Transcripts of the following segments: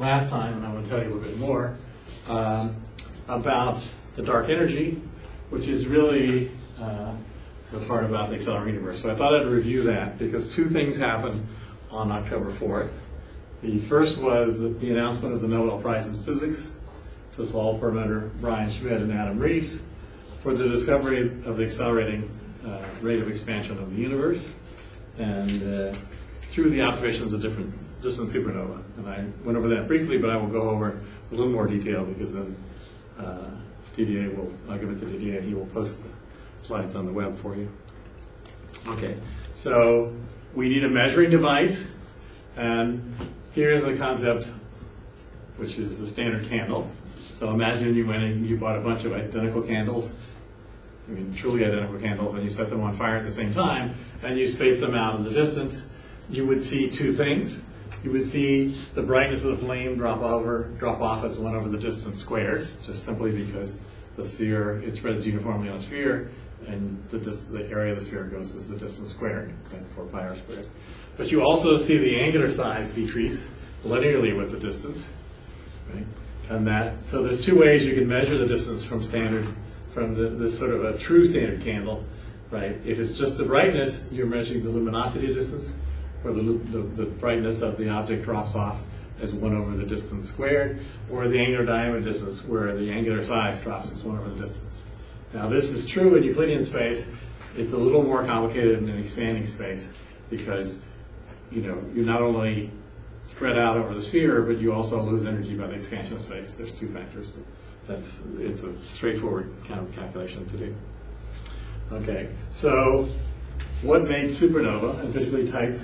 last time, and I'm going to tell you a little bit more um, about the dark energy, which is really uh, the part about the accelerating universe. So I thought I'd review that because two things happened on October 4th. The first was the, the announcement of the Nobel Prize in Physics to Saul Perlmutter, Brian Schmidt, and Adam Riess for the discovery of the accelerating uh, rate of expansion of the universe and uh, through the observations of different distant supernova. And I went over that briefly, but I will go over a little more detail because then uh, DDA will, I'll give it to DDA and he will post the slides on the web for you. Okay, so we need a measuring device and here's the concept which is the standard candle. So imagine you went and you bought a bunch of identical candles I mean, truly identical candles, and you set them on fire at the same time, and you space them out in the distance, you would see two things. You would see the brightness of the flame drop over, drop off as one over the distance squared, just simply because the sphere, it spreads uniformly on a sphere, and the, the area of the sphere goes as the distance squared, like 4 pi r squared. But you also see the angular size decrease linearly with the distance, right? And that, so there's two ways you can measure the distance from standard from the, this sort of a true standard candle, right? If it's just the brightness, you're measuring the luminosity distance, where the, the, the brightness of the object drops off as 1 over the distance squared, or the angular diameter distance, where the angular size drops as 1 over the distance. Now, this is true in Euclidean space. It's a little more complicated in an expanding space because, you know, you not only spread out over the sphere, but you also lose energy by the expansion of space. There's two factors. That's it's a straightforward kind of calculation to do. Okay, so what made supernova, and particularly type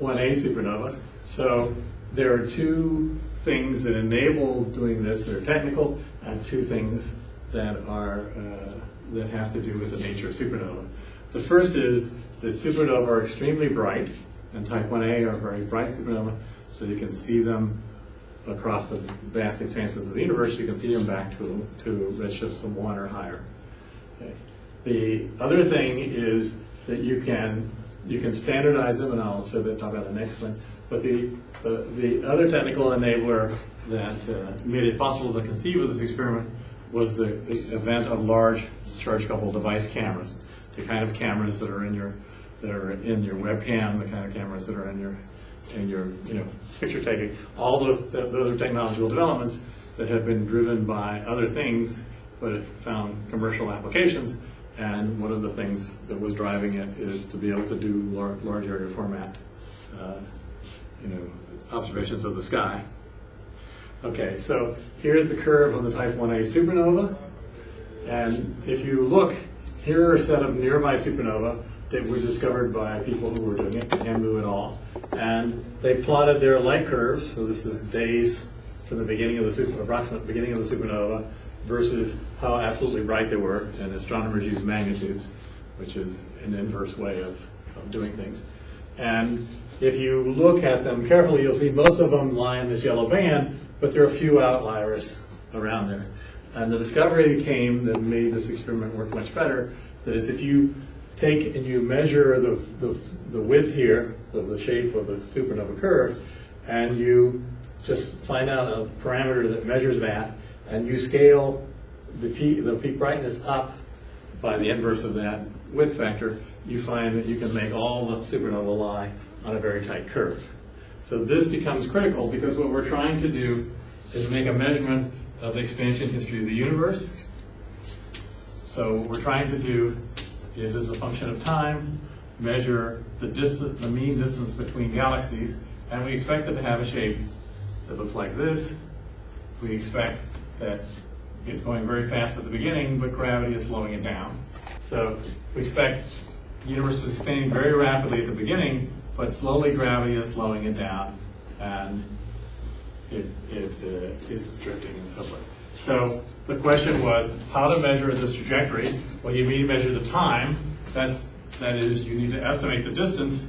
1a supernova? So there are two things that enable doing this that are technical, and two things that are uh, that have to do with the nature of supernova. The first is that supernova are extremely bright, and type 1a are very bright supernova, so you can see them across the vast expanses of the universe, you can see them back to, to redshifts of one or higher. Okay. The other thing is that you can you can standardize them, and I'll talk about the next one. But the, the, the other technical enabler that uh, made it possible to conceive of this experiment was the, the event of large charge coupled device cameras, the kind of cameras that are in your that are in your webcam, the kind of cameras that are in your in your you know picture taking, all those those are technological developments that have been driven by other things, but have found commercial applications. And one of the things that was driving it is to be able to do large, large area format, uh, you know, observations of the sky. Okay, so here's the curve of the Type 1a supernova. And if you look, here are a set of nearby supernova that were discovered by people who were doing it, Hamuy et al. And they plotted their light curves, so this is days from the beginning of the super, approximate beginning of the supernova versus how absolutely bright they were. And astronomers use magnitudes, which is an inverse way of, of doing things. And if you look at them carefully, you'll see most of them lie in this yellow band, but there are a few outliers around there. And the discovery came that made this experiment work much better. That is, if you take and you measure the, the, the width here of the shape of the supernova curve, and you just find out a parameter that measures that, and you scale the peak, the peak brightness up by the inverse of that width factor, you find that you can make all the supernova lie on a very tight curve. So this becomes critical because what we're trying to do is make a measurement of the expansion history of the universe. So what we're trying to do is as a function of time, measure the distance, the mean distance between galaxies, and we expect it to have a shape that looks like this. We expect that it's going very fast at the beginning, but gravity is slowing it down. So we expect the universe is expanding very rapidly at the beginning, but slowly gravity is slowing it down, and it, it uh, is drifting and so forth. So the question was how to measure this trajectory. Well, you need to measure the time. That's that is, you need to estimate the distance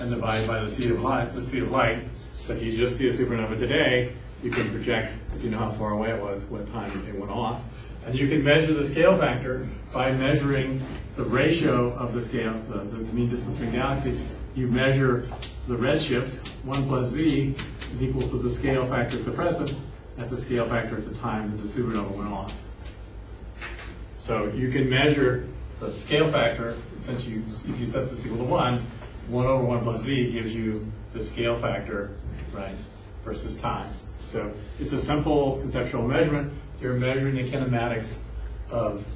and divide by the speed of light. The speed of light. So if you just see a supernova today, you can project, if you know how far away it was, what time it went off. And you can measure the scale factor by measuring the ratio of the scale, the, the mean distance between galaxies. You measure the redshift, 1 plus z, is equal to the scale factor at the present at the scale factor at the time that the supernova went off. So you can measure the scale factor, since you, if you set this equal to one, one over one plus z gives you the scale factor, right, versus time. So it's a simple conceptual measurement. You're measuring the kinematics of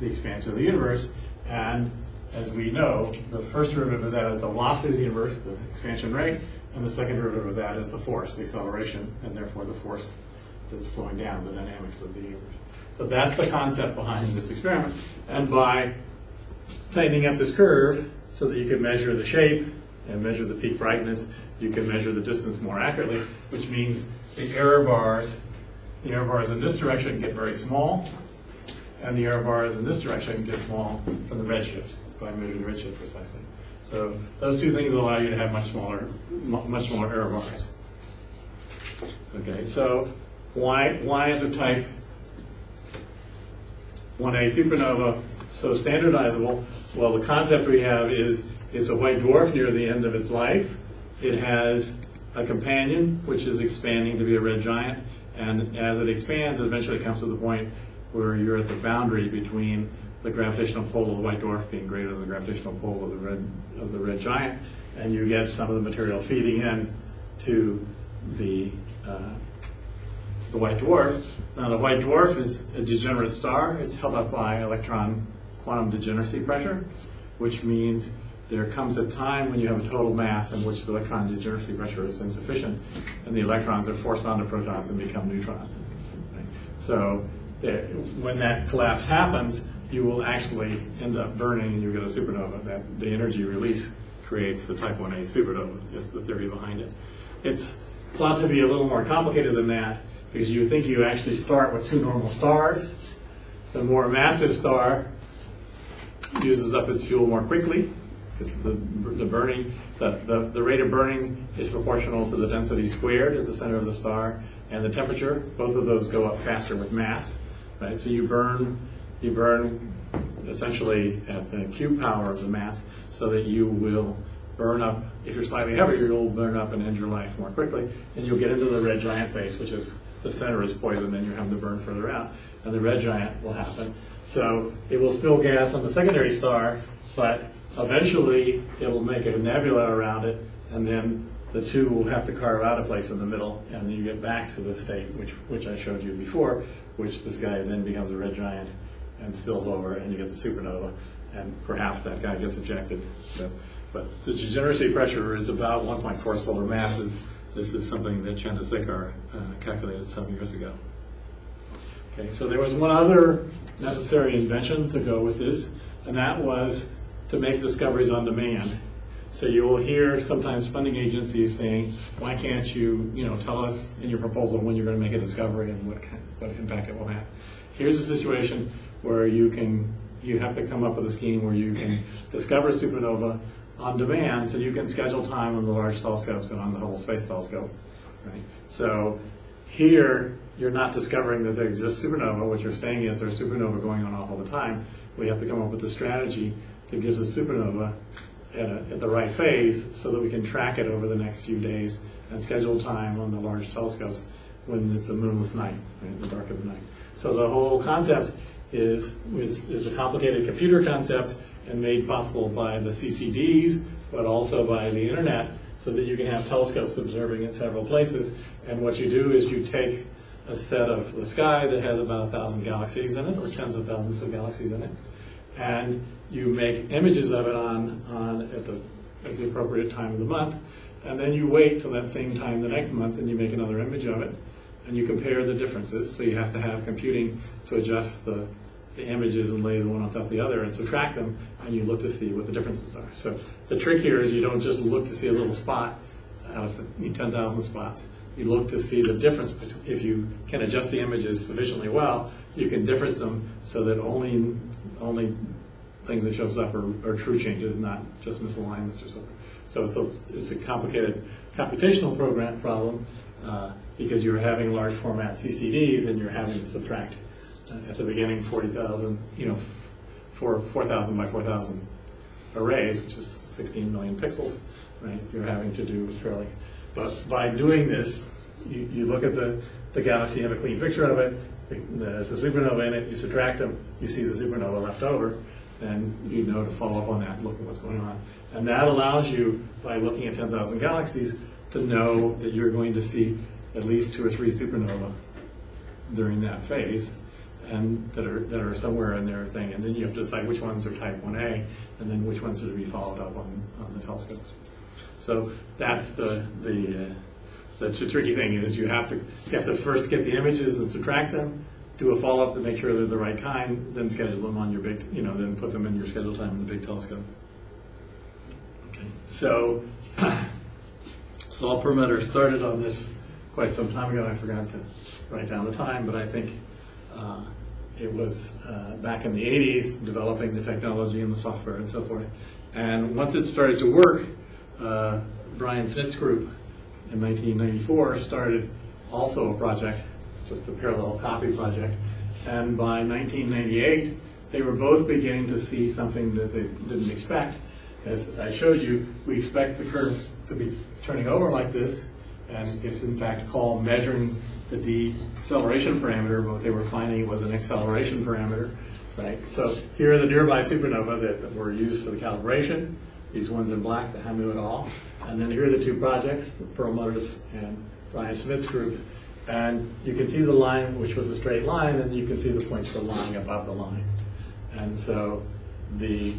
the expansion of the universe, and as we know, the first derivative of that is the velocity of the universe, the expansion rate, and the second derivative of that is the force, the acceleration, and therefore the force that's slowing down the dynamics of the universe. So that's the concept behind this experiment. And by tightening up this curve so that you can measure the shape and measure the peak brightness, you can measure the distance more accurately, which means the error bars, the error bars in this direction get very small, and the error bars in this direction get small from the redshift, by measuring the redshift precisely. So those two things allow you to have much smaller, much smaller error bars. Okay, so why, why is a type 1A supernova so standardizable? Well, the concept we have is it's a white dwarf near the end of its life. It has a companion, which is expanding to be a red giant. And as it expands, it eventually comes to the point where you're at the boundary between the gravitational pull of the white dwarf being greater than the gravitational pull of the red, of the red giant. And you get some of the material feeding in to the, uh, the white dwarf. Now, the white dwarf is a degenerate star. It's held up by electron quantum degeneracy pressure, which means there comes a time when you have a total mass in which the electron degeneracy pressure is insufficient, and the electrons are forced onto protons and become neutrons. Right? So, there, when that collapse happens, you will actually end up burning and you get a supernova. That the energy release creates the type 1a supernova. That's the theory behind it. It's thought to be a little more complicated than that because you think you actually start with two normal stars. The more massive star uses up its fuel more quickly because the, the burning, the, the, the rate of burning is proportional to the density squared at the center of the star and the temperature. Both of those go up faster with mass, right? So you burn, you burn essentially at the cube power of the mass so that you will burn up, if you're slightly heavier, you'll burn up and end your life more quickly. And you'll get into the red giant phase, which is the center is poison and you have to burn further out. And the red giant will happen. So it will spill gas on the secondary star, but eventually it'll make a nebula around it, and then the two will have to carve out a place in the middle, and then you get back to the state which, which I showed you before, which this guy then becomes a red giant and spills over, and you get the supernova, and perhaps that guy gets ejected. So, but the degeneracy pressure is about 1.4 solar masses. This is something that Chandrasekhar uh, calculated some years ago. Okay, so there was one other necessary invention to go with this, and that was to make discoveries on demand. So you will hear sometimes funding agencies saying, why can't you, you know, tell us in your proposal when you're going to make a discovery and what kind, what impact it will have. Here's a situation where you can, you have to come up with a scheme where you can discover supernova on demand, so you can schedule time on the large telescopes and on the Hubble Space Telescope. Right? So here, you're not discovering that there exists supernova. What you're saying is there's supernova going on all the time. We have to come up with a strategy that gives us supernova at, a, at the right phase so that we can track it over the next few days and schedule time on the large telescopes when it's a moonless night, right, in the dark of the night. So the whole concept is, is, is a complicated computer concept and made possible by the CCDs, but also by the internet, so that you can have telescopes observing in several places. And what you do is you take a set of the sky that has about a thousand galaxies in it, or tens of thousands of galaxies in it, and you make images of it on, on at the at the appropriate time of the month, and then you wait till that same time the next month, and you make another image of it, and you compare the differences. So you have to have computing to adjust the the images and lay the one on top of the other and subtract them, and you look to see what the differences are. So the trick here is you don't just look to see a little spot out of 10,000 spots. You look to see the difference. If you can adjust the images sufficiently well, you can difference them so that only only things that shows up are, are true changes, not just misalignments or something. So it's a it's a complicated computational program problem uh, because you're having large format CCDs and you're having to subtract uh, at the beginning 40,000, you know, for 4,000 by 4,000 arrays, which is 16 million pixels, right? You're having to do fairly But by doing this, you, you look at the, the galaxy, you have a clean picture of it, there's a supernova in it, you subtract them, you see the supernova left over, then you know to follow up on that, look at what's going on. And that allows you, by looking at 10,000 galaxies, to know that you're going to see at least two or three supernova during that phase, and that are, that are somewhere in their thing. And then you have to decide which ones are type 1A, and then which ones are to be followed up on, on the telescopes. So that's the, the, uh, the tricky thing is you have to, you have to first get the images and subtract them, do a follow-up to make sure they're the right kind, then schedule them on your big, you know, then put them in your schedule time in the big telescope. Okay. So, Saul Perlmutter started on this quite some time ago. I forgot to write down the time, but I think uh, it was uh, back in the 80s, developing the technology and the software and so forth. And once it started to work, uh, Brian Schmidt's group in 1994 started also a project, just a parallel copy project. And by 1998, they were both beginning to see something that they didn't expect. As I showed you, we expect the curve to be turning over like this, and it's in fact called measuring the deceleration parameter. What they were finding was an acceleration parameter, right? So here are the nearby supernova that, that were used for the calibration. These ones in black, the Hamuy et al. And then here are the two projects, the Perlmutter's and Brian Schmidt's group. And you can see the line, which was a straight line, and you can see the points were lying above the line. And so the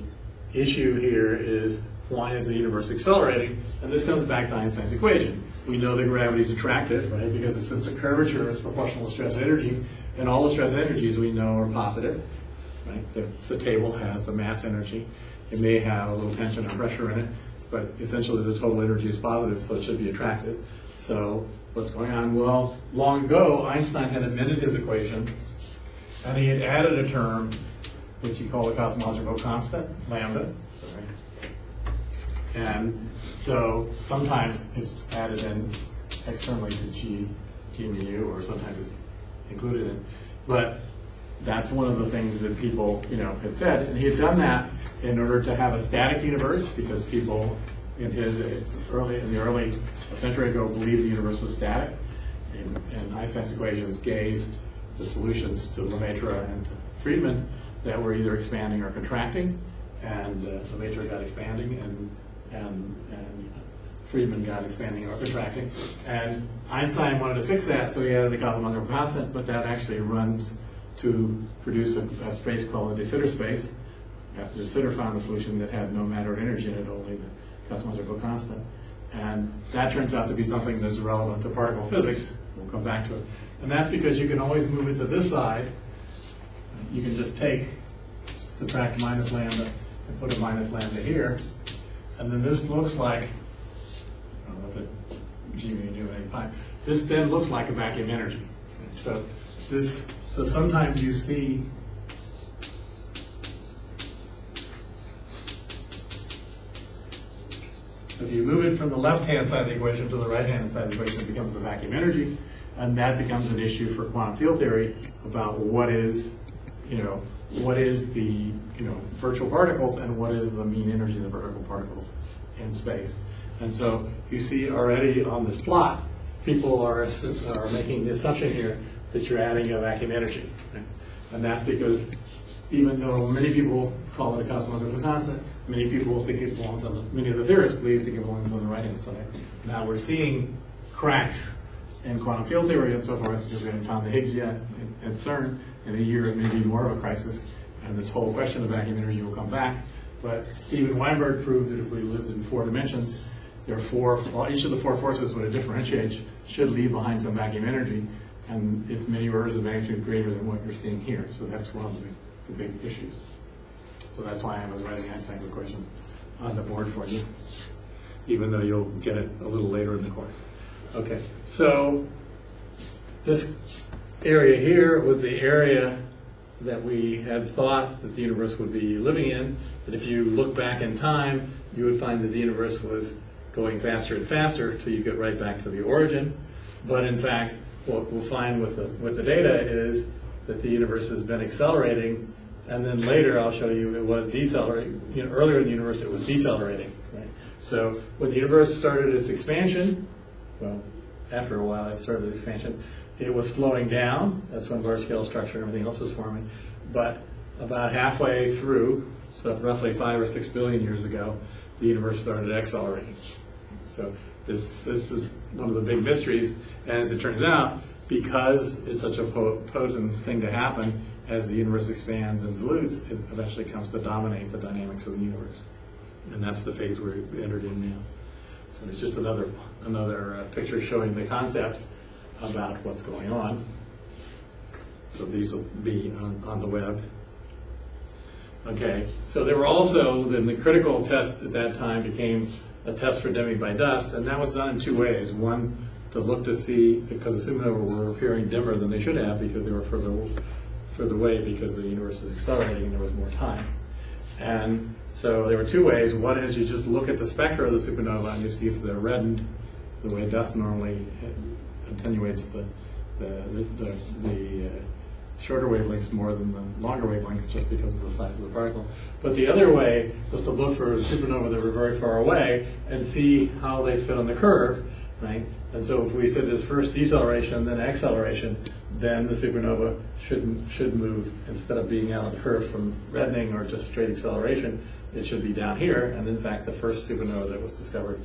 issue here is why is the universe accelerating? And this comes back to Einstein's equation. We know that gravity is attractive, right? Because since the curvature is proportional to stress energy, and all the stress energies we know are positive, right? The, the table has a mass energy. It may have a little tension or pressure in it, but essentially the total energy is positive, so it should be attractive. So what's going on? Well, long ago, Einstein had amended his equation, and he had added a term which he called the cosmological constant, lambda. And so sometimes it's added in externally to G, G mu, or sometimes it's included in. But that's one of the things that people, you know, had said. And he had done that in order to have a static universe because people in his early, in the early century ago believed the universe was static. And, and Einstein's equations gave the solutions to Lemaitre and to Friedmann that were either expanding or contracting. And uh, Lemaitre got expanding and, and, and Friedmann got expanding or contracting. And Einstein wanted to fix that, so he added the cosmological constant, but that actually runs to produce a, a space called a de Sitter space. After de Sitter found a solution that had no matter energy in it, only the cosmological constant. And that turns out to be something that's relevant to particle physics. We'll come back to it. And that's because you can always move it to this side. You can just take, subtract minus lambda, and put a minus lambda here. And then this looks like, I don't know if it, G mu nu any pi. This then looks like a vacuum energy. So this, so sometimes you see if you move it from the left-hand side of the equation to the right-hand side of the equation, it becomes the vacuum energy, and that becomes an issue for quantum field theory about what is, you know, what is the, you know, virtual particles and what is the mean energy of the vertical particles in space. And so you see already on this plot, people are, are making the assumption here that you're adding a vacuum energy. right? And that's because even though many people call it a cosmological constant, many people think it belongs on the, many of the theorists believe think it belongs on the right-hand side. Now we're seeing cracks in quantum field theory and so forth, because we haven't found the Higgs yet at CERN. In a year, it may be more of a crisis, and this whole question of vacuum energy will come back. But Steven Weinberg proved that if we lived in four dimensions, there are four, each of the four forces, when it differentiates, should leave behind some vacuum energy, and it's many orders of magnitude greater than what you're seeing here. So that's one of the, the big issues. So that's why I was writing Einstein's equation on the board for you, even though you'll get it a little later in the course. Okay, so this area here was the area that we had thought that the universe would be living in. That if you look back in time, you would find that the universe was going faster and faster until you get right back to the origin. But in fact, what we'll find with the, with the data is that the universe has been accelerating, and then later I'll show you it was decelerating. You know, earlier in the universe it was decelerating. Right? So when the universe started its expansion, well, after a while, it started its expansion. It was slowing down. That's when large scale structure and everything else was forming. But about halfway through, so roughly five or six billion years ago, the universe started accelerating. So this this is one of the big mysteries. And as it turns out, because it's such a po- potent thing to happen, as the universe expands and dilutes, it eventually comes to dominate the dynamics of the universe. And that's the phase we're entered in now. So it's just another another uh, picture showing the concept about what's going on. So these will be on, on the web. Okay, so there were also, then the critical test at that time became a test for Demi by dust, and that was done in two ways. One, to look to see, because the supernovae were appearing dimmer than they should have because they were further, further away because the universe is accelerating and there was more time. And so there were two ways. One is you just look at the spectra of the supernova and you see if they're reddened the way dust normally attenuates the, the, the, the uh, shorter wavelengths more than the longer wavelengths just because of the size of the particle. But the other way was to look for supernovae that were very far away and see how they fit on the curve, right? And so if we said there's first deceleration, then acceleration, then the supernova should should move instead of being out on the curve from reddening or just straight acceleration, it should be down here. And in fact, the first supernova that was discovered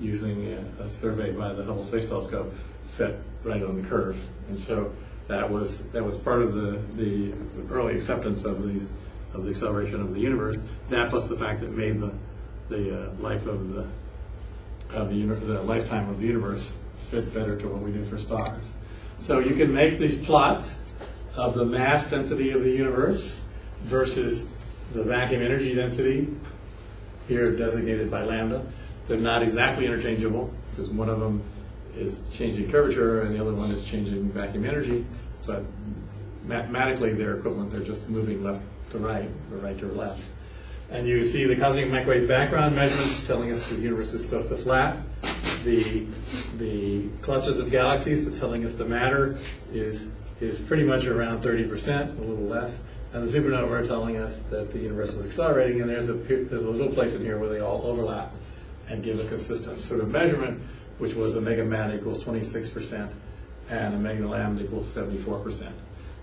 using a, a survey by the Hubble Space Telescope fit right on the curve. And so that was that was part of the, the early acceptance of these of the acceleration of the universe. That plus the fact that made the the uh, life of the of the, the lifetime of the universe fit better to what we do for stars. So you can make these plots of the mass density of the universe versus the vacuum energy density, here designated by lambda. They're not exactly interchangeable because one of them is changing curvature and the other one is changing vacuum energy, but mathematically they're equivalent. They're just moving left to right or right to left. And you see the cosmic microwave background measurements telling us the universe is close to flat. The, the clusters of galaxies telling us the matter is, is pretty much around 30%, a little less. And the supernova are telling us that the universe was accelerating, and there's a, there's a little place in here where they all overlap and give a consistent sort of measurement, which was Omega mat equals 26% and Omega lambda equals 74%.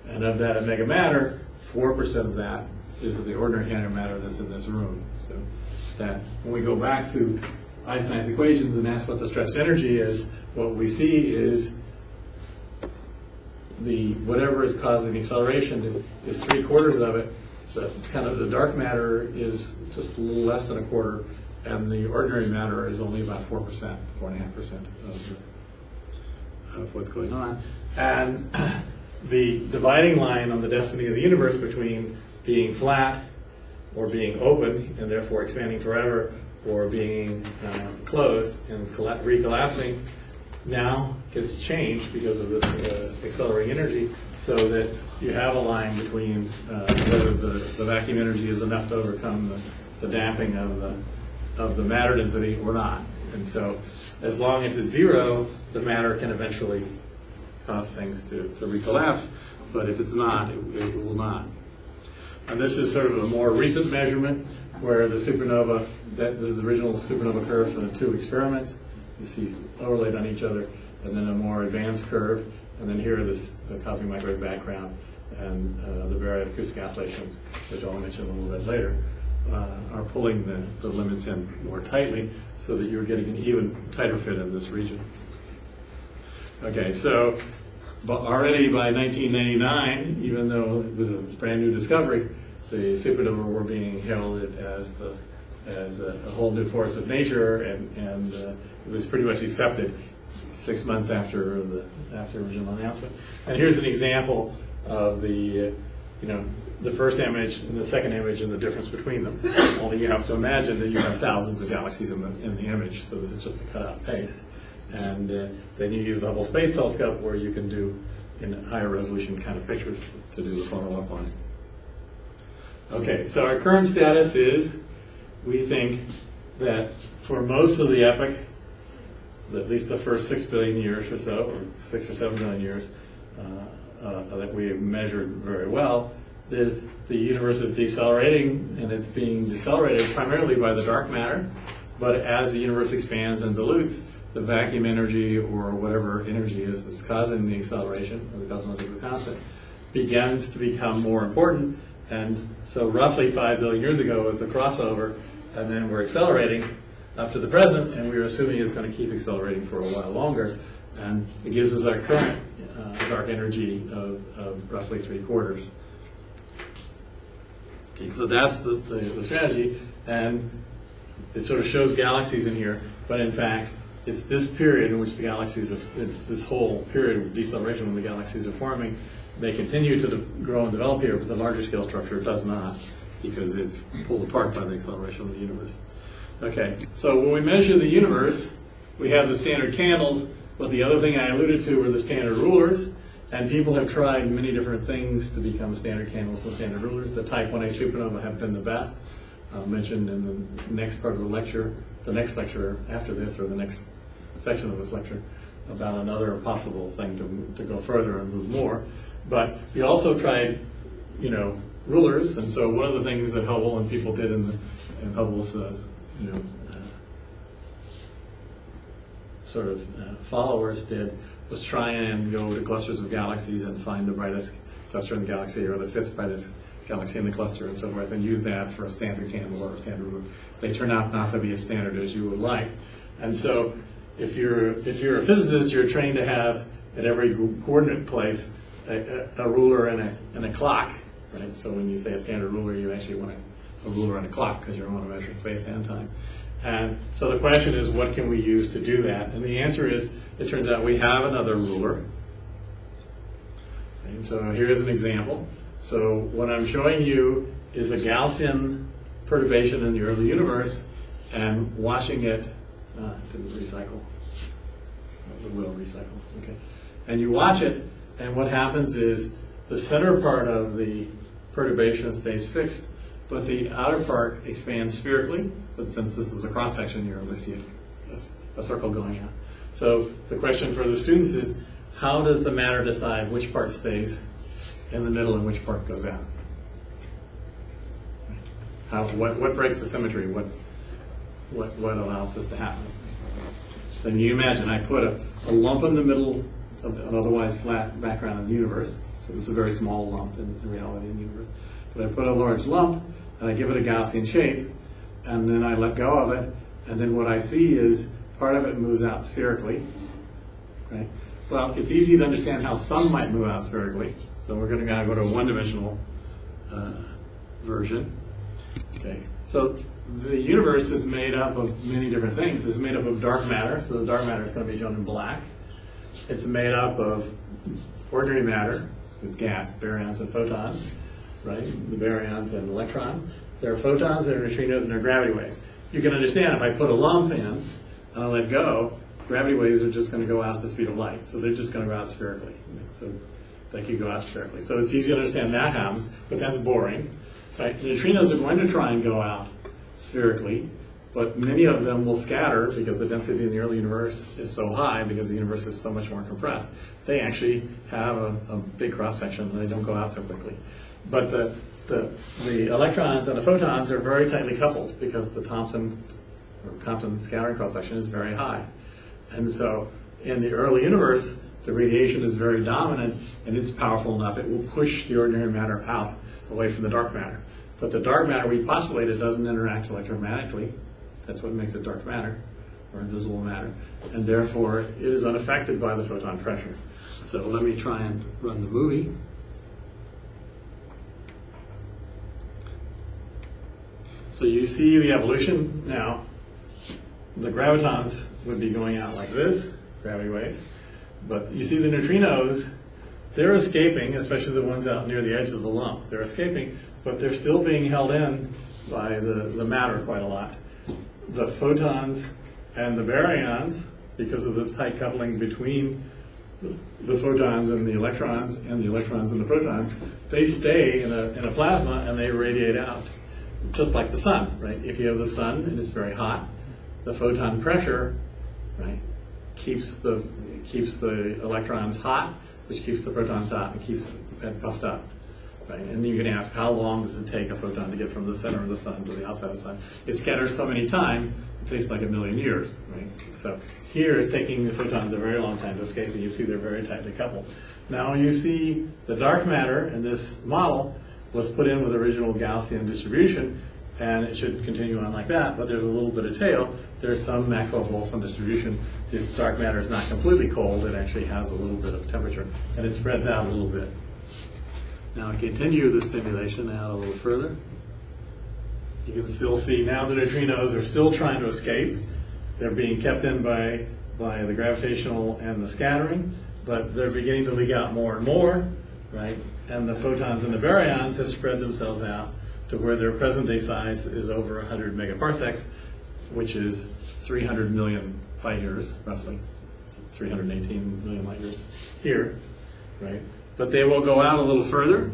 And of that mega matter, 4% of that is the ordinary antimatter that's in this room. So that when we go back to Einstein's equations and ask what the stress energy is, what we see is the whatever is causing the acceleration is three quarters of it. The kind of the dark matter is just a little less than a quarter, and the ordinary matter is only about four percent, four and a half percent of what's going on. And the dividing line on the destiny of the universe between being flat or being open and therefore expanding forever or being uh, closed and colla- recollapsing now gets changed because of this uh, accelerating energy so that you have a line between uh, whether the, the vacuum energy is enough to overcome the, the damping of the, of the matter density or not. And so as long as it's zero, the matter can eventually cause things to, to recollapse, but if it's not, it, it will not. And this is sort of a more recent measurement where the supernova, that this is the original supernova curve for the two experiments. You see overlaid on each other, and then a more advanced curve, and then here is the cosmic microwave background and uh, the baryonic acoustic oscillations, which I'll mention a little bit later, uh, are pulling the, the limits in more tightly so that you're getting an even tighter fit in this region. Okay, so but already by 1999, even though it was a brand new discovery, the supernova were being heralded as the as a, a whole new force of nature, and and uh, it was pretty much accepted six months after the after original announcement. And here's an example of the uh, you know the first image and the second image and the difference between them. Only you have to imagine that you have thousands of galaxies in the in the image, so this is just a cutout paste. And uh, then you use the Hubble Space Telescope where you can do in higher resolution kind of pictures to do the follow-up on it. Okay, so our current status is we think that for most of the epoch, at least the first six billion years or so, or six or seven billion years, uh, uh, that we have measured very well, is the universe is decelerating, and it's being decelerated primarily by the dark matter. But as the universe expands and dilutes, the vacuum energy or whatever energy is that's causing the acceleration, or the cosmological constant, begins to become more important. And so roughly 5 billion years ago was the crossover, and then we're accelerating up to the present, and we're assuming it's going to keep accelerating for a while longer. And it gives us our current uh, dark energy of, of roughly three quarters. Okay, so that's the, the, the strategy, and it sort of shows galaxies in here, but in fact, it's this period in which the galaxies are, it's this whole period of deceleration when the galaxies are forming. They continue to grow and develop here, but the larger scale structure does not because it's pulled apart by the acceleration of the universe. Okay, so when we measure the universe, we have the standard candles, but the other thing I alluded to were the standard rulers, and people have tried many different things to become standard candles and standard rulers. The type 1a supernova have been the best, uh, mentioned in the next part of the lecture, the next lecture after this, or the next section of this lecture, about another possible thing to, to go further and move more. But we also tried, you know, rulers, and so one of the things that Hubble and people did in, the, in Hubble's, uh, you know, uh, sort of uh, followers did was try and go to clusters of galaxies and find the brightest cluster in the galaxy or the fifth brightest galaxy in the cluster and so forth, and use that for a standard candle or a standard ruler. They turn out not to be as standard as you would like, and so if you're if you're a physicist, you're trained to have at every coordinate place a, a, ruler and a and a clock, right? So when you say a standard ruler, you actually want a, a ruler and a clock because you want to measure space and time. And so the question is, what can we use to do that? And the answer is, it turns out we have another ruler. And so here's an example. So what I'm showing you is a Gaussian perturbation in the early universe and watching it, uh, didn't recycle. It will recycle, okay. And you watch it, and what happens is the center part of the perturbation stays fixed, but the outer part expands spherically. But since this is a cross section, you're able to see a, a circle going out. So the question for the students is, how does the matter decide which part stays in the middle and which part goes out? How, what, what breaks the symmetry? What, what, what allows this to happen? So you imagine I put a, a lump in the middle an otherwise flat background in the universe. So this is a very small lump in, in reality in the universe. But I put a large lump and I give it a Gaussian shape, and then I let go of it, and then what I see is part of it moves out spherically. Right? Well, it's easy to understand how some might move out spherically. So we're going to now go to a one-dimensional uh, version. Okay. So the universe is made up of many different things. It's made up of dark matter, so the dark matter is going to be shown in black. It's made up of ordinary matter with gas, baryons, and photons, right? The baryons and electrons. There are photons, there are neutrinos, and there are gravity waves. You can understand if I put a lump in and I let go, gravity waves are just going to go out at the speed of light. So they're just going to go out spherically. So they could go out spherically. So it's easy to understand that happens, but that's boring. Right? The neutrinos are going to try and go out spherically, but many of them will scatter because the density in the early universe is so high because the universe is so much more compressed. They actually have a, a big cross section and they don't go out so quickly. But the, the, the electrons and the photons are very tightly coupled because the Thomson Compton scattering cross section is very high. And so in the early universe, the radiation is very dominant and it's powerful enough, it will push the ordinary matter out away from the dark matter. But the dark matter we postulated doesn't interact electromagnetically. That's what makes it dark matter or invisible matter. And therefore, it is unaffected by the photon pressure. So let me try and run the movie. So you see the evolution now. The gravitons would be going out like this, gravity waves. But you see the neutrinos, they're escaping, especially the ones out near the edge of the lump. They're escaping, but they're still being held in by the, the matter quite a lot. The photons and the baryons, because of the tight coupling between the photons and the electrons and the electrons and the protons, they stay in a, in a plasma and they radiate out, just like the sun, right? If you have the sun and it's very hot, the photon pressure, right, keeps the keeps the electrons hot, which keeps the protons hot and keeps it puffed up. Right? And you can ask, how long does it take a photon to get from the center of the sun to the outside of the sun? It scatters so many times, it takes like a million years, right? So here it's taking the photons a very long time to escape, and you see they're very tightly coupled. Now you see the dark matter in this model was put in with the original Gaussian distribution, and it should continue on like that, but there's a little bit of tail. There's some Maxwell-Boltzmann distribution. This dark matter is not completely cold. It actually has a little bit of temperature, and it spreads out a little bit. Now I continue the simulation out a little further. You can still see now the neutrinos are still trying to escape. They're being kept in by, by the gravitational and the scattering, but they're beginning to leak out more and more, right? And the photons and the baryons have spread themselves out to where their present day size is over 100 megaparsecs, which is 300 million light years, roughly. 318 million light years here, right? But they will go out a little further.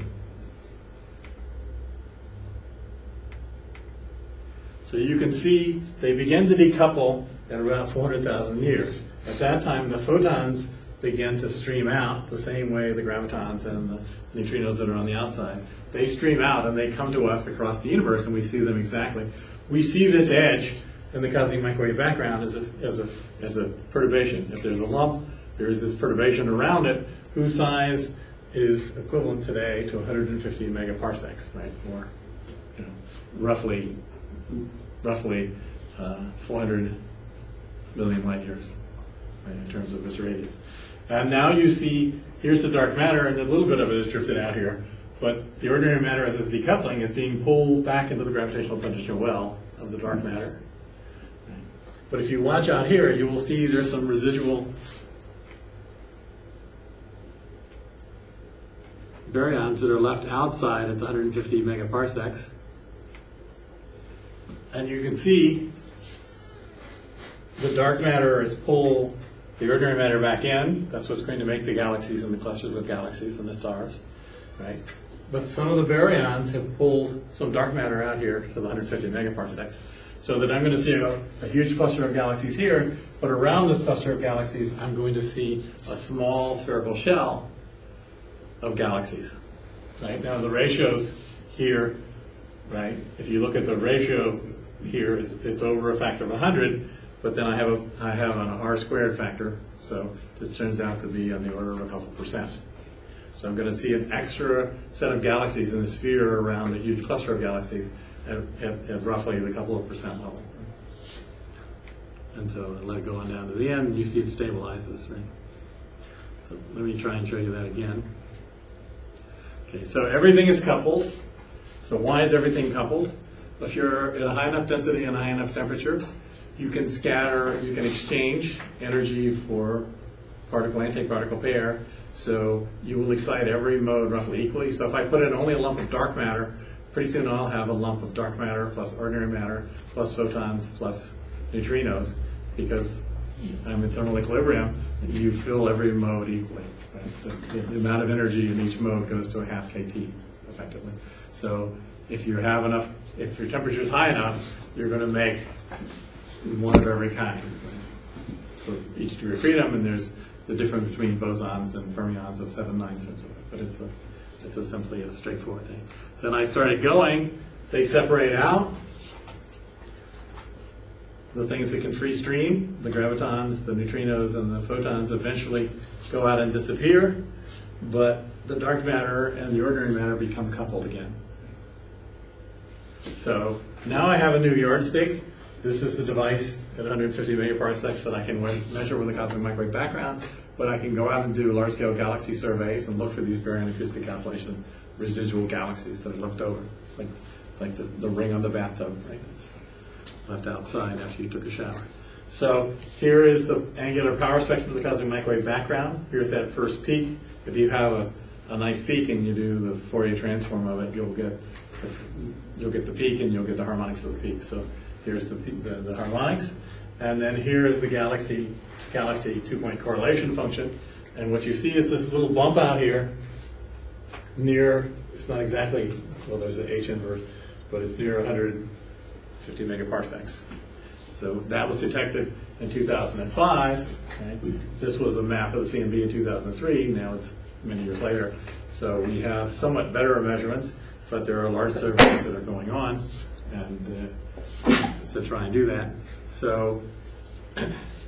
So you can see they begin to decouple at around 400,000 years. At that time, the photons begin to stream out the same way the gravitons and the neutrinos that are on the outside. They stream out and they come to us across the universe and we see them exactly. We see this edge in the cosmic microwave background as a, as a, as a perturbation. If there's a lump, there is this perturbation around it whose size is equivalent today to 150 megaparsecs, right? Or, you know, roughly, roughly uh, 400 million light years, right, in terms of its radius. And now you see, here's the dark matter, and a little bit of it is drifted out here, but the ordinary matter as it's decoupling is being pulled back into the gravitational potential well of the dark matter. But if you watch out here, you will see there's some residual baryons that are left outside at the 150 megaparsecs. And you can see the dark matter is pull the ordinary matter back in. That's what's going to make the galaxies and the clusters of galaxies and the stars, right? But some of the baryons have pulled some dark matter out here to the 150 megaparsecs. So that I'm going to see a, a huge cluster of galaxies here, but around this cluster of galaxies, I'm going to see a small spherical shell of galaxies. Right now, the ratios here, right? If you look at the ratio here, it's, it's over a factor of 100, but then I have a I have an r squared factor, so this turns out to be on the order of a couple percent. So I'm going to see an extra set of galaxies in the sphere around a huge cluster of galaxies at, at, at roughly the couple of percent level. And so I let it go on down to the end, you see it stabilizes, right? So let me try and show you that again. Okay, so everything is coupled. So why is everything coupled? If you're at a high enough density and high enough temperature, you can scatter, you can exchange energy for particle antiparticle pair. So you will excite every mode roughly equally. So if I put in only a lump of dark matter, pretty soon I'll have a lump of dark matter plus ordinary matter plus photons plus neutrinos because I'm in thermal equilibrium. You fill every mode equally. Right? The, the amount of energy in each mode goes to a half kT effectively. So if you have enough, if your temperature is high enough, you're going to make one of every kind right? for each degree of freedom, and there's the difference between bosons and fermions of seven ninths and so on. But it's a, it's a simply a straightforward thing. Then I started going, they separate out. The things that can free stream, the gravitons, the neutrinos, and the photons eventually go out and disappear, but the dark matter and the ordinary matter become coupled again. So now I have a new yardstick. This is the device at 150 megaparsecs that I can measure with a cosmic microwave background, but I can go out and do large-scale galaxy surveys and look for these baryon acoustic oscillation residual galaxies that are left over. It's like, like the, the ring on the bathtub, right? Left outside after you took a shower. So here is the angular power spectrum of the cosmic microwave background. Here's that first peak. If you have a, a nice peak and you do the Fourier transform of it, you'll get the, you'll get the peak and you'll get the harmonics of the peak. So here's the, the, the harmonics. And then here is the galaxy galaxy two-point correlation function. And what you see is this little bump out here near, it's not exactly, well, there's the H inverse, but it's near 150 megaparsecs. So that was detected in 2005. Okay? This was a map of the CMB in 2003. Now it's many years later. So we have somewhat better measurements, but there are large surveys that are going on, and uh, to try and do that. So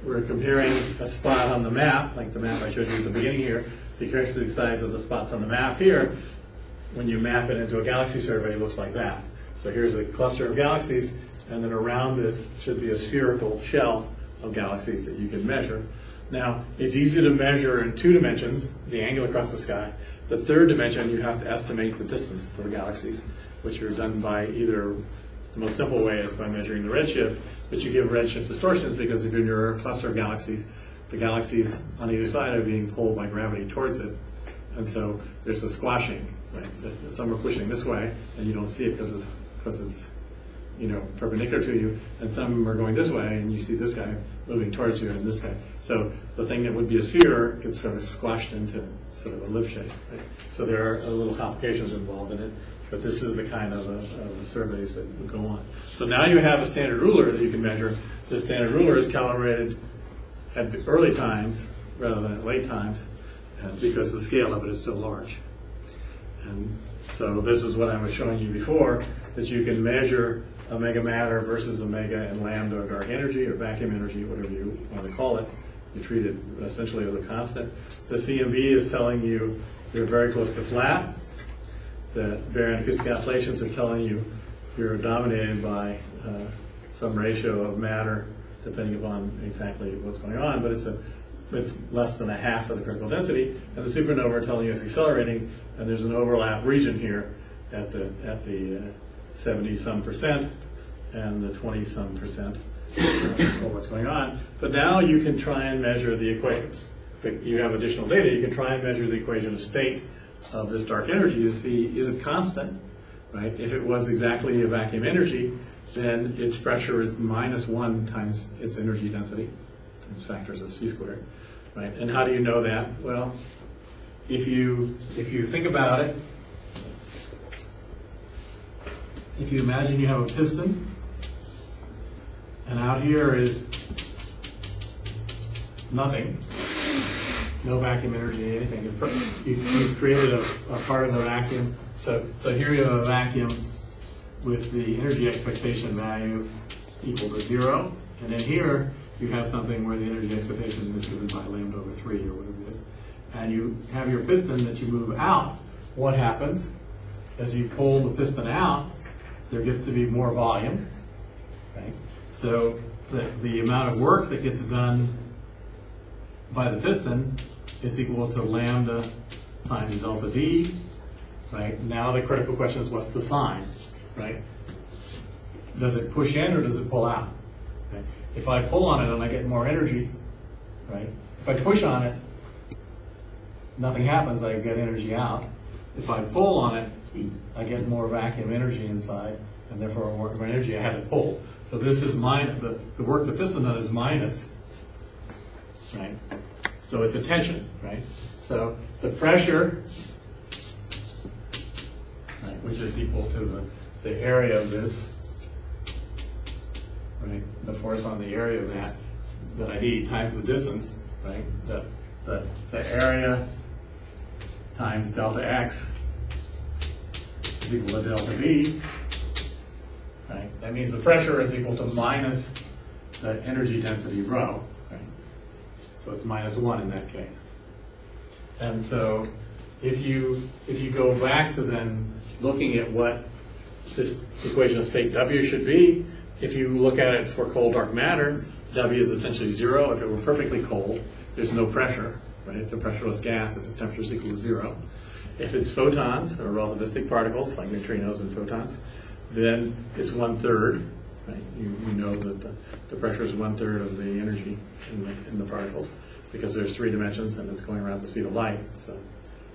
we're comparing a spot on the map, like the map I showed you at the beginning here, the characteristic size of the spots on the map here, when you map it into a galaxy survey, it looks like that. So here's a cluster of galaxies, and then around this should be a spherical shell of galaxies that you can measure. Now, it's easy to measure in two dimensions, the angle across the sky. The third dimension, you have to estimate the distance to the galaxies, which are done by either, the most simple way is by measuring the redshift, but you give redshift distortions because if you're near a cluster of galaxies, the galaxies on either side are being pulled by gravity towards it. And so there's a squashing, right? Some are pushing this way, and you don't see it because it's, because it's, you know, perpendicular to you, and some are going this way, and you see this guy moving towards you and this guy. So the thing that would be a sphere gets sort of squashed into sort of a lip shape. Right? So there are a little complications involved in it, but this is the kind of, uh, of surveys that would go on. So now you have a standard ruler that you can measure. The standard ruler is calibrated at the early times rather than at late times, because the scale of it is so large. And so this is what I was showing you before, that you can measure omega matter versus omega and lambda dark energy or vacuum energy, whatever you want to call it. You treat it essentially as a constant. The CMB is telling you you're very close to flat. The baryon acoustic oscillations are telling you you're dominated by uh, some ratio of matter, depending upon exactly what's going on, but it's a it's less than a half of the critical density, and the supernova are telling you it's accelerating, and there's an overlap region here at the at the uh, 70 some percent and the 20 some percent uh, of what's going on. But now you can try and measure the equations. You have additional data. You can try and measure the equation of state of this dark energy to see is it constant, right? If it was exactly a vacuum energy, then its pressure is minus one times its energy density, times factors of c squared, right? And how do you know that? Well, if you if you think about it, if you imagine you have a piston, and out here is nothing, no vacuum energy, anything. You've created a, a part of the vacuum. So, so here you have a vacuum with the energy expectation value equal to zero. And then here, you have something where the energy expectation is given by lambda over three or whatever it is. And you have your piston that you move out. What happens? As you pull the piston out, there gets to be more volume. Okay? So the, the amount of work that gets done by the piston is equal to lambda times delta V. right? Now the critical question is what's the sign, right? Does it push in or does it pull out? Okay? If I pull on it and I get more energy, right? If I push on it, nothing happens, I get energy out. If I pull on it, I get more vacuum energy inside, and therefore more energy I had to pull. So this is minus, the, the work the piston does is minus, right? So it's a tension, right? So the pressure, right, which is equal to the, the area of this, right? The force on the area of that, that I need times the distance, right? The, the, the area times delta x equal to delta V, right? That means the pressure is equal to minus the energy density rho, right? So it's minus one in that case. And so if you, if you go back to then looking at what this equation of state W should be, if you look at it for cold dark matter, W is essentially zero. If it were perfectly cold, there's no pressure, right? It's a pressureless gas if its temperature is equal to zero. If it's photons or relativistic particles like neutrinos and photons, then it's one third. Right? You, you know that the, the pressure is one third of the energy in the, in the particles because there's three dimensions and it's going around the speed of light. So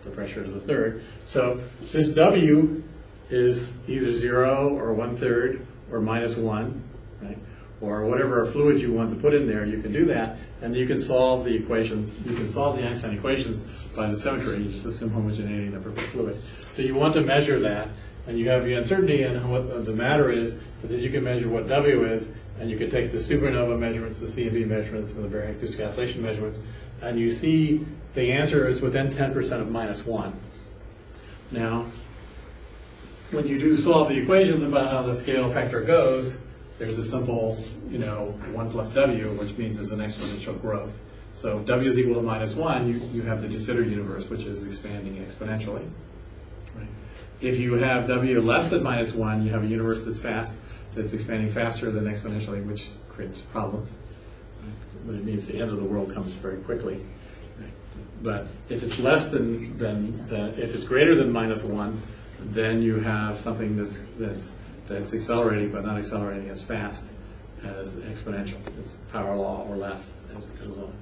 the pressure is a third. So this W is either zero or one third or minus one, right? Or whatever fluid you want to put in there, you can do that, and you can solve the equations. You can solve the Einstein equations by the symmetry. You just assume homogeneity in the perfect fluid. So you want to measure that, and you have the uncertainty in what the matter is, but then you can measure what W is, and you can take the supernova measurements, the CMB measurements, and the baryon acoustic oscillation measurements, and you see the answer is within ten percent of minus one. Now, when you do solve the equations about how the scale factor goes, there's a simple, you know, one plus W, which means there's an exponential growth. So if W is equal to minus one, you, you have the de Sitter universe, which is expanding exponentially. Right. If you have W less than minus one, you have a universe that's fast, that's expanding faster than exponentially, which creates problems. Right. But it means the end of the world comes very quickly. Right. But if it's less than, than, than, if it's greater than minus one, then you have something that's, that's, that's accelerating, but not accelerating as fast as exponential. It's power law or less as it goes on.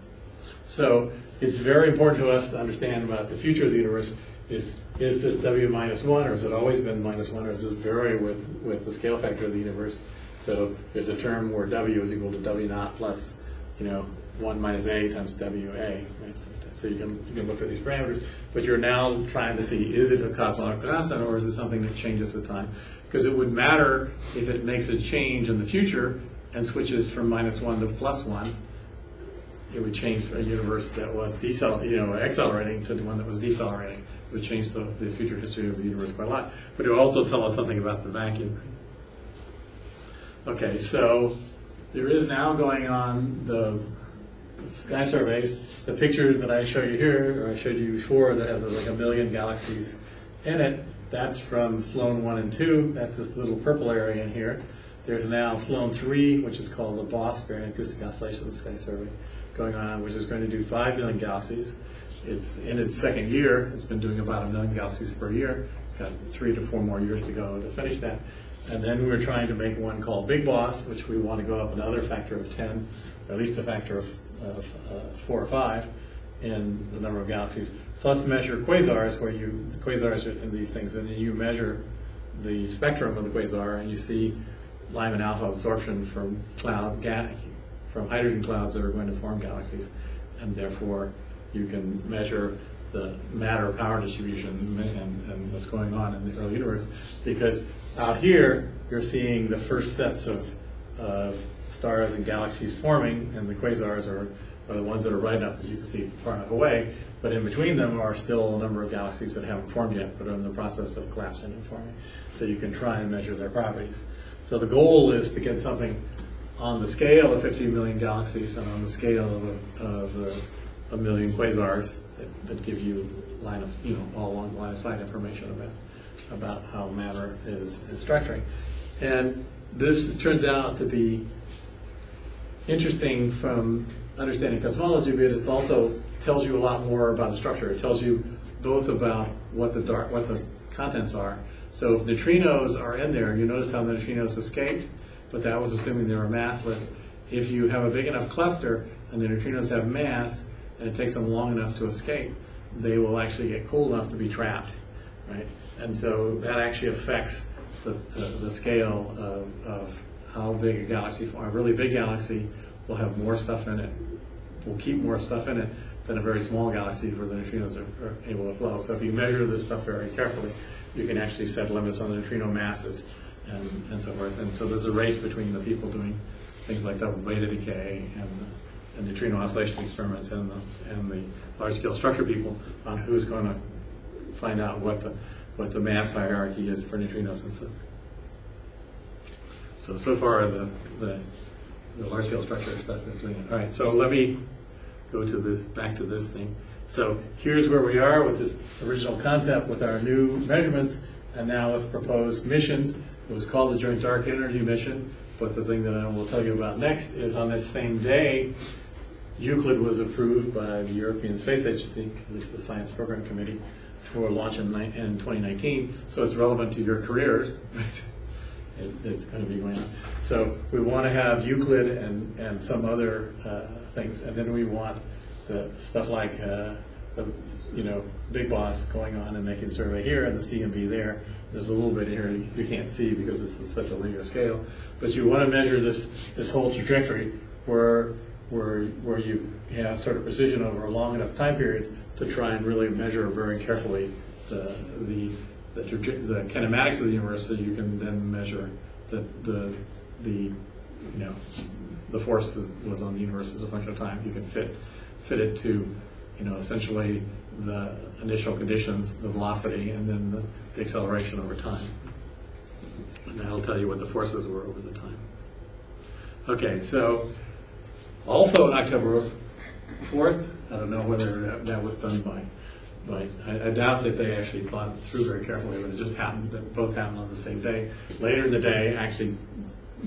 So it's very important to us to understand about the future of the universe. Is is this W minus one, or has it always been minus one, or does it vary with, with the scale factor of the universe? So there's a term where W is equal to W naught plus, you know, one minus A times WA. Right? So you can you can look at these parameters, but you're now trying to see is it a cosmological constant or is it something that changes with time? Because it would matter if it makes a change in the future and switches from minus one to plus one it would change a universe that was decel, you know, accelerating to the one that was decelerating. It would change the, the future history of the universe quite a lot. But it would also tell us something about the vacuum. Okay, so there is now going on the sky surveys. The pictures that I show you here, or I showed you before, that has like a million galaxies in it. That's from Sloan 1 and 2. That's this little purple area in here. There's now Sloan 3, which is called the BOSS, Baryon Acoustic Oscillation Sky Survey going on, which is going to do 5 million galaxies. It's in its second year. It's been doing about a million galaxies per year. It's got three to four more years to go to finish that. And then we're trying to make one called Big Boss, which we want to go up another factor of 10, or at least a factor of, of uh, four or five in the number of galaxies, plus measure quasars, where you, the quasars are in these things, and then you measure the spectrum of the quasar, and you see Lyman alpha absorption from cloud from hydrogen clouds that are going to form galaxies, and therefore you can measure the matter power distribution and, and what's going on in the early universe. Because out here, you're seeing the first sets of, of stars and galaxies forming, and the quasars are, are the ones that are right enough that you can see far enough away. But in between them are still a number of galaxies that haven't formed yet, but are in the process of collapsing and forming. So you can try and measure their properties. So the goal is to get something on the scale of 15 million galaxies and on the scale of a, of a, a million quasars that, that, give you line of, you know, all along the line of sight information about about how matter is, is structuring. And this turns out to be interesting from understanding cosmology, but it also tells you a lot more about the structure. It tells you both about what the dark, what the contents are. So if neutrinos are in there, you notice how the neutrinos escaped but that was assuming they were massless. If you have a big enough cluster and the neutrinos have mass, and it takes them long enough to escape, they will actually get cool enough to be trapped, right? And so that actually affects the, the, the scale of, of how big a galaxy, a really big galaxy will have more stuff in it, We'll keep more stuff in it than a very small galaxy where the neutrinos are, are able to flow. So if you measure this stuff very carefully, you can actually set limits on the neutrino masses and, and so forth. And so there's a race between the people doing things like double beta decay and, and neutrino oscillation experiments and the, and the large scale structure people on who's going to find out what the what the mass hierarchy is for neutrinos and so. So so far the the, the large scale structure stuff is doing it. All right, so let me go to this back to this thing. So here's where we are with this original concept with our new measurements and now with proposed missions. It was called the Joint Dark Energy Mission, but the thing that I will tell you about next is on this same day, Euclid was approved by the European Space Agency, at least the Science Program Committee, for launch in, in 2019. So it's relevant to your careers, right? It, it's going to be going on. So we want to have Euclid and, and some other uh, things, and then we want the stuff like uh, the you know big boss going on and making survey here and the CMB there. There's a little bit here you can't see because it's such a linear scale, but you want to measure this this whole trajectory where where where you have sort of precision over a long enough time period to try and really measure very carefully the the the, the kinematics of the universe, so you can then measure the the the you know the force that was on the universe as a function of time. You can fit fit it to you know, essentially the initial conditions, the velocity, and then the, the acceleration over time. And that'll tell you what the forces were over the time. Okay, so also on October 4th, I don't know whether that, that was done by, by, I, I doubt that they actually thought through very carefully, but it just happened, that both happened on the same day. Later in the day, actually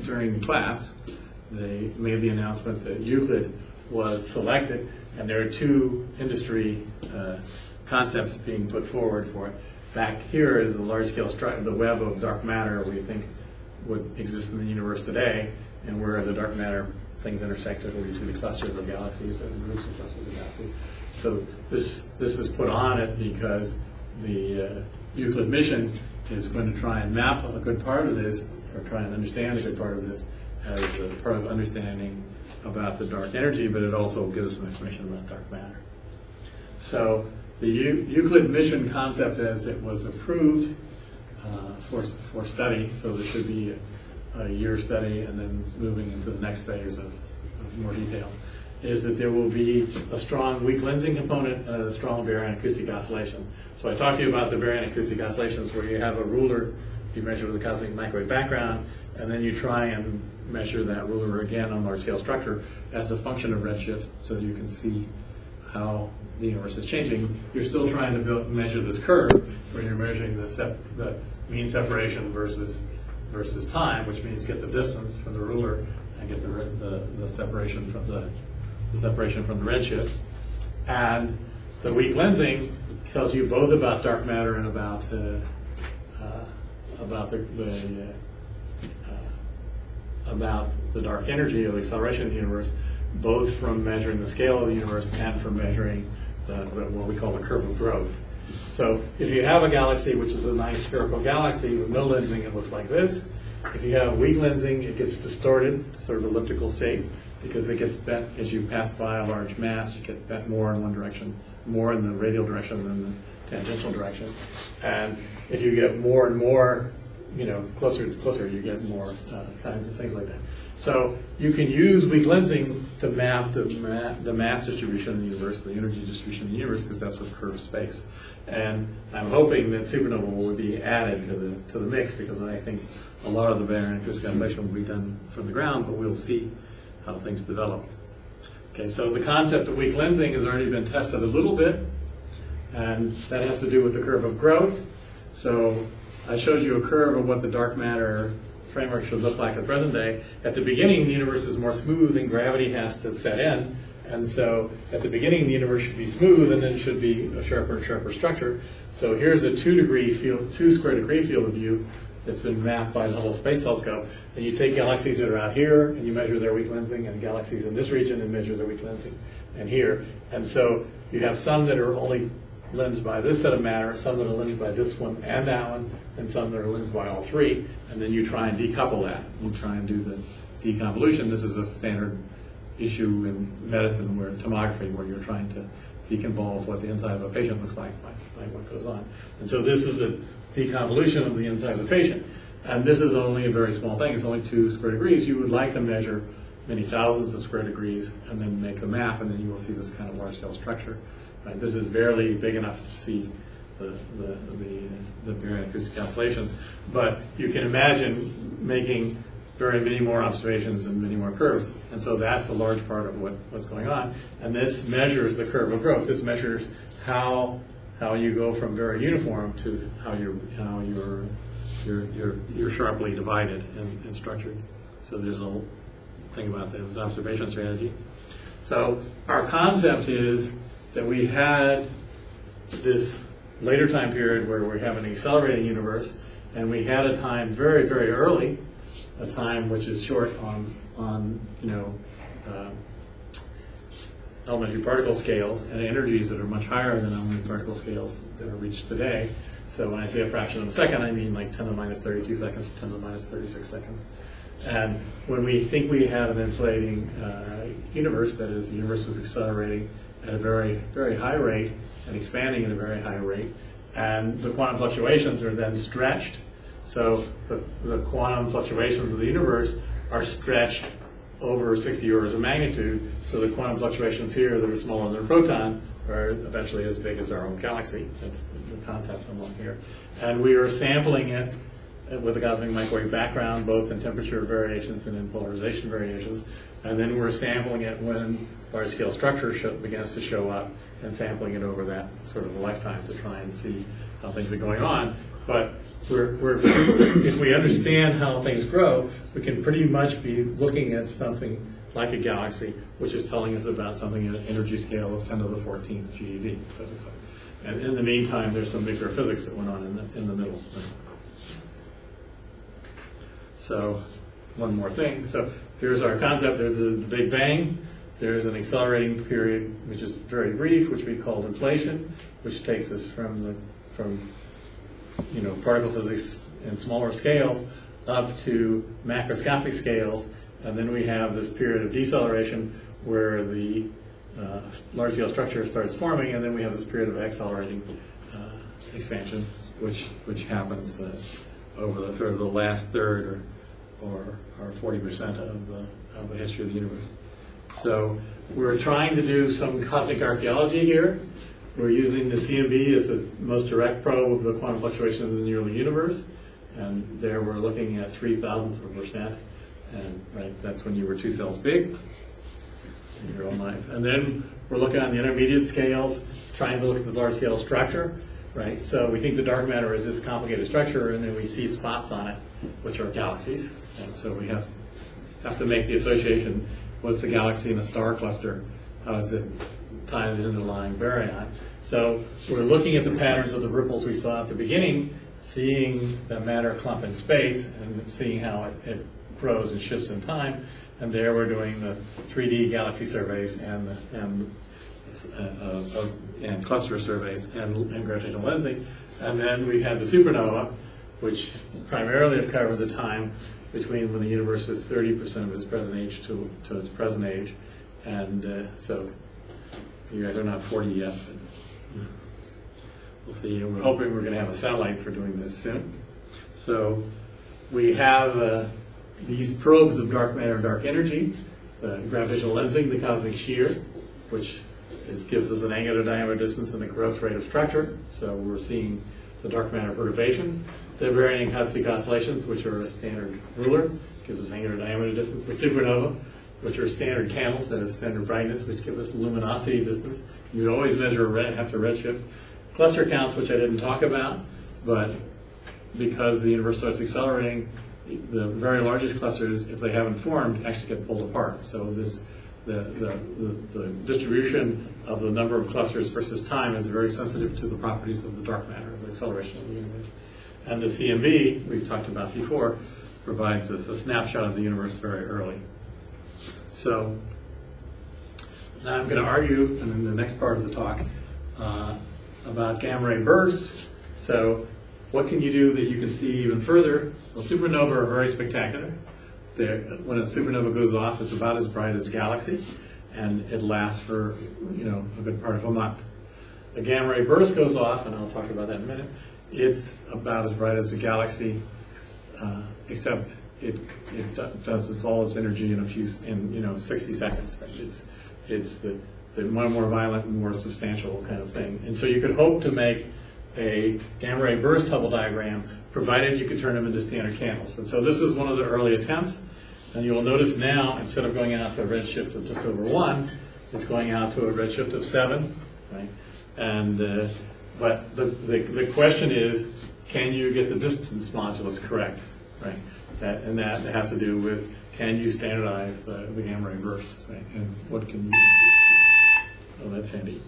during class, they made the announcement that Euclid was selected, and there are two industry uh, concepts being put forward for it. Back here is the large-scale stru- the web of dark matter we think would exist in the universe today, and where the dark matter things intersected, where you see the clusters of galaxies and groups of clusters of galaxies. So this this is put on it because the uh, Euclid mission is going to try and map a good part of this, or try and understand a good part of this, as a part of understanding about the dark energy, but it also gives us some information about dark matter. So the Eu- Euclid mission concept as it was approved uh, for, for study, so there should be a year study and then moving into the next phase of, of more detail, is that there will be a strong weak lensing component and a strong baryonic acoustic oscillation. So I talked to you about the baryonic acoustic oscillations where you have a ruler, you measure with a cosmic microwave background, and then you try and measure that ruler again on large scale structure as a function of redshift so you can see how the universe is changing. You're still trying to build, measure this curve where you're measuring the, the mean separation versus versus time, which means get the distance from the ruler and get the, the, the separation from the, the separation from the redshift. And the weak lensing tells you both about dark matter and about uh, uh, about the, the uh, uh, about the dark energy or the acceleration of the universe, both from measuring the scale of the universe and from measuring the, the- what we call the curve of growth. So if you have a galaxy which is a nice spherical galaxy with no lensing, it looks like this. If you have weak lensing, it gets distorted, sort of elliptical shape, because it gets bent as you pass by a large mass. You get bent more in one direction, more in the radial direction than the tangential direction. And if you get more and more you know, closer to closer, you get more uh, kinds of things like that. So you can use weak lensing to map the, ma- the mass distribution in the universe, the energy distribution in the universe, because that's what curves space. And I'm hoping that supernova will be added to the to the mix because I think a lot of the baryonic acoustic oscillation will be done from the ground, but we'll see how things develop. Okay, so the concept of weak lensing has already been tested a little bit, and that has to do with the curve of growth. So I showed you a curve of what the dark matter framework should look like at present day. At the beginning, the universe is more smooth and gravity has to set in. And so at the beginning, the universe should be smooth and then should be a sharper and sharper structure. So here's a two degree field, two square degree field of view that's been mapped by the Hubble Space Telescope. And you take galaxies that are out here and you measure their weak lensing and galaxies in this region and measure their weak lensing and here. And so you have some that are only lensed by this set of matter, some that are lensed by this one and that one, and some that are lensed by all three, and then you try and decouple that. You try and do the deconvolution. This is a standard issue in medicine where tomography, where you're trying to deconvolve what the inside of a patient looks like by, by what goes on. And so this is the deconvolution of the inside of the patient. And this is only a very small thing. It's only two square degrees. You would like to measure many thousands of square degrees and then make the map, and then you will see this kind of large-scale structure. Right? This is barely big enough to see the, the, the, the acoustic oscillations, but you can imagine making very many more observations and many more curves. And so that's a large part of what, what's going on. And this measures the curve of growth. This measures how how you go from very uniform to how you're how you're you're you're, you're sharply divided and, and structured. So there's a thing about this observation strategy. So our concept is that we had this later time period where we have an accelerating universe, and we had a time very, very early, a time which is short on, on you know, uh, elementary particle scales and energies that are much higher than elementary particle scales that are reached today. So when I say a fraction of a second, I mean like 10 to the minus 32 seconds, 10 to the minus 36 seconds. And when we think we had an inflating uh, universe, that is, the universe was accelerating at a very, very high rate and expanding at a very high rate, and the quantum fluctuations are then stretched. So the, the quantum fluctuations of the universe are stretched over 60 orders of magnitude. So the quantum fluctuations here that are smaller than a proton are eventually as big as our own galaxy. That's the concept along here. And we are sampling it with a cosmic microwave background, both in temperature variations and in polarization variations. And then we're sampling it when large-scale structure show, begins to show up and sampling it over that sort of lifetime to try and see how things are going on. But we're, we're, if we understand how things grow, we can pretty much be looking at something like a galaxy, which is telling us about something at an energy scale of 10 to the 14th GeV. So and in the meantime, there's some nuclear physics that went on in the, in the middle. So, one more thing. So, here's our concept. There's the, the Big Bang. There's an accelerating period, which is very brief, which we call inflation, which takes us from the from you know particle physics in smaller scales up to macroscopic scales, and then we have this period of deceleration where the uh, large-scale structure starts forming, and then we have this period of accelerating uh, expansion, which which happens uh, over the sort of the last third or or, or 40% of the of the history of the universe. So we're trying to do some cosmic archaeology here. We're using the CMB as the most direct probe of the quantum fluctuations in the early universe. And there we're looking at three thousandths of a percent. And right, that's when you were two cells big in your own life. And then we're looking on the intermediate scales, trying to look at the large scale structure. Right? So we think the dark matter is this complicated structure, and then we see spots on it, which are galaxies. And so we have have to make the association what's a galaxy in a star cluster? How does it tie to the underlying baryon? So we're looking at the patterns of the ripples we saw at the beginning, seeing the matter clump in space and seeing how it, it grows and shifts in time. And there we're doing the 3D galaxy surveys and the, and uh, uh, and cluster surveys and, and gravitational lensing. And then we had the supernova, which primarily have covered the time between when the universe is 30% of its present age to, to its present age. And uh, so you guys are not 40 yet, but we'll see. And we're hoping we're going to have a satellite for doing this soon. So we have uh, these probes of dark matter and dark energy, the gravitational lensing, the cosmic shear, which is, gives us an angular diameter distance and the growth rate of structure. So we're seeing the dark matter perturbations. The baryon acoustic oscillations, which are a standard ruler, gives us angular diameter distance. The supernova, which are standard candles that is standard brightness, which give us luminosity distance. You'd always measure red, after redshift. Cluster counts, which I didn't talk about, but because the universe starts accelerating, the very largest clusters, if they haven't formed, actually get pulled apart. So this the, the, the, distribution of the number of clusters versus time is very sensitive to the properties of the dark matter, the acceleration of the universe. And the CMB, we've talked about before, provides us a snapshot of the universe very early. So now I'm going to argue in the next part of the talk uh, about gamma ray bursts. So what can you do that you can see even further? Well, supernova are very spectacular. They're, when a supernova goes off, it's about as bright as a galaxy, and it lasts for you know a good part of a month. A gamma ray burst goes off, and I'll talk about that in a minute. It's about as bright as a galaxy, uh, except it it does its all its energy in a few in you know 60 seconds. Right? It's it's the the more more violent and more substantial kind of thing. And so you could hope to make a gamma ray burst Hubble diagram, provided you could turn them into standard candles. And so this is one of the early attempts. And you will notice now, instead of going out to a redshift of just over one, it's going out to a redshift of seven, right? And uh, but the, the, the question is, can you get the distance modulus correct, right? That, and that has to do with can you standardize the, the gamma ray bursts, right? And what can you? do? Oh, that's handy.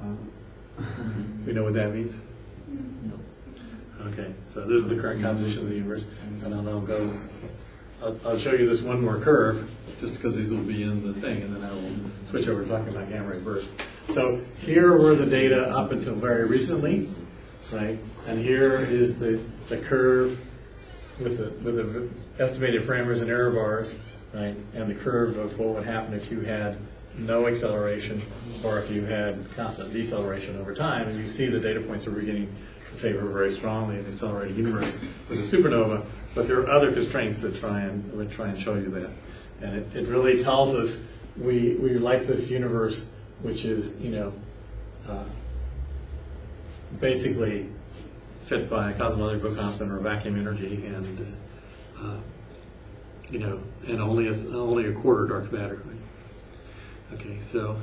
Um, we know what that means. No. Okay, so this is the current composition of the universe, and then I'll go. I'll, I'll show you this one more curve, just because these will be in the thing, and then I will switch over to talking about gamma ray burst. So here were the data up until very recently, right? And here is the, the curve with the, with the estimated parameters and error bars, right? And the curve of what would happen if you had no acceleration or if you had constant deceleration over time. And you see the data points are beginning to favor very strongly an accelerated universe with a supernova. But there are other constraints that try and would try and show you that. And it, it really tells us we, we like this universe which is, you know, uh, basically fit by cosmological constant or vacuum energy and, uh, you know, and only a, only a quarter dark matter. Okay, so